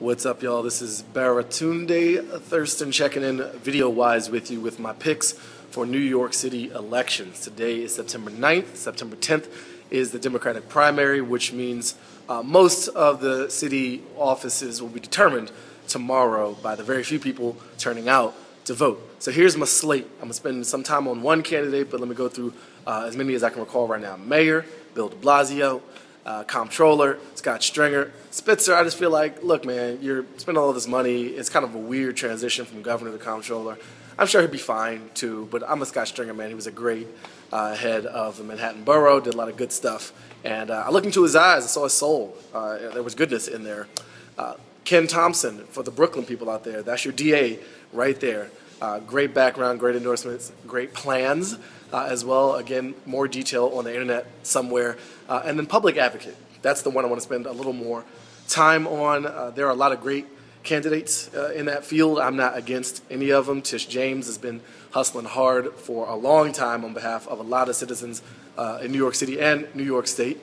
What's up, y'all? This is Baratunde Thurston checking in video wise with you with my picks for New York City elections. Today is September 9th. September 10th is the Democratic primary, which means uh, most of the city offices will be determined tomorrow by the very few people turning out to vote. So here's my slate. I'm going to spend some time on one candidate, but let me go through uh, as many as I can recall right now. Mayor, Bill de Blasio uh, comptroller, Scott Stringer. Spitzer, I just feel like, look, man, you're spending all this money. It's kind of a weird transition from governor to comptroller. I'm sure he'd be fine too, but I'm a Scott Stringer man. He was a great uh, head of the Manhattan borough, did a lot of good stuff. And uh, I looked into his eyes, I saw his soul. Uh, there was goodness in there. Uh, Ken Thompson, for the Brooklyn people out there, that's your DA right there. Uh, great background, great endorsements, great plans uh, as well. Again, more detail on the internet somewhere. Uh, and then Public Advocate. That's the one I want to spend a little more time on. Uh, there are a lot of great candidates uh, in that field. I'm not against any of them. Tish James has been hustling hard for a long time on behalf of a lot of citizens uh, in New York City and New York State.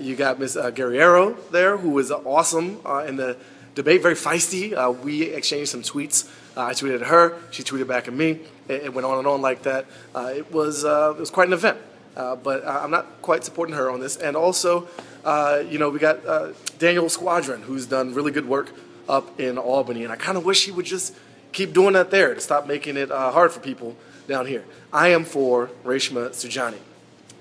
you got Ms. Guerriero there, who is awesome in the debate, very feisty. Uh, we exchanged some tweets. Uh, I tweeted at her, she tweeted back at me. It, it went on and on like that. Uh, it was uh, it was quite an event. Uh, but I'm not quite supporting her on this. And also, uh, you know, we got Daniel Squadron, who's done really good work up in Albany, and I kind of wish he would just keep doing that there to stop making it hard for people down here. I am for Reshma Saujani,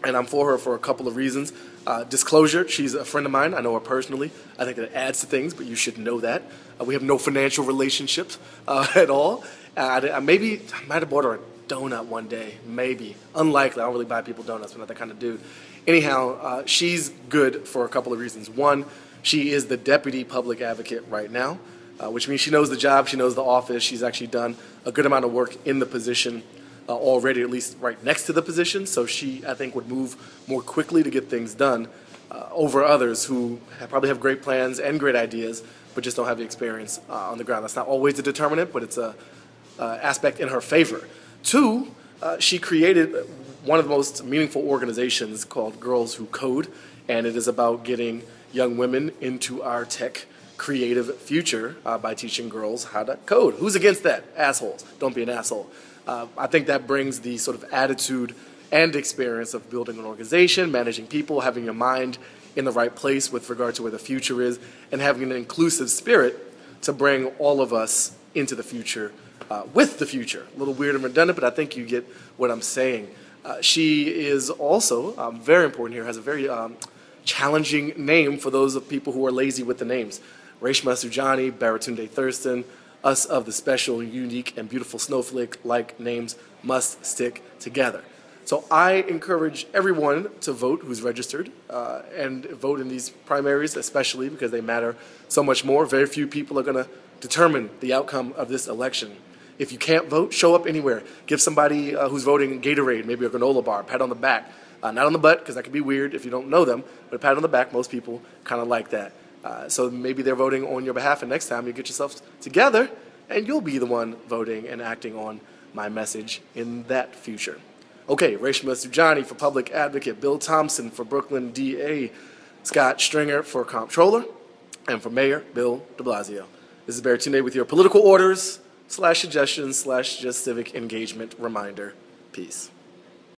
and I'm for her for a couple of reasons. Uh, disclosure, she's a friend of mine. I know her personally. I think that adds to things, but you should know that. Uh, we have no financial relationships uh, at all. Uh, maybe I might have bought her a donut one day. Maybe. Unlikely. I don't really buy people donuts. I'm not that kind of dude. Anyhow, uh, she's good for a couple of reasons. One, she is the deputy public advocate right now, uh, which means she knows the job, she knows the office. She's actually done a good amount of work in the position uh, already, at least right next to the position. So she, I think, would move more quickly to get things done uh, over others who have, probably have great plans and great ideas, but just don't have the experience uh, on the ground. That's not always a determinant, but it's a uh, aspect in her favor. Two, uh, she created one of the most meaningful organizations called Girls Who Code, and it is about getting young women into our tech creative future uh, by teaching girls how to code. Who's against that? Assholes. Don't be an asshole. Uh, I think that brings the sort of attitude and experience of building an organization, managing people, having your mind in the right place with regard to where the future is, and having an inclusive spirit to bring all of us into the future uh, with the future. A little weird and redundant, but I think you get what I'm saying. Uh, she is also um, very important here, has a very um, challenging name for those of people who are lazy with the names. Reshma Saujani, Baratunde Thurston, us of the special, unique, and beautiful snowflake like names must stick together. So I encourage everyone to vote who's registered uh, and vote in these primaries, especially because they matter so much more. Very few people are going to determine the outcome of this election. If you can't vote, show up anywhere. Give somebody uh, who's voting Gatorade, maybe a granola bar, pat on the back. Uh, not on the butt, because that can be weird if you don't know them, but a pat on the back, most people kind of like that. Uh, so maybe they're voting on your behalf, and next time you get yourself together, and you'll be the one voting and acting on my message in that future. Okay, Reshma Saujani for Public Advocate, Bill Thompson for Brooklyn DA, Scott Stringer for Comptroller, and for Mayor Bill de Blasio. This is Baratunde with your political orders slash suggestions slash just civic engagement reminder. Peace.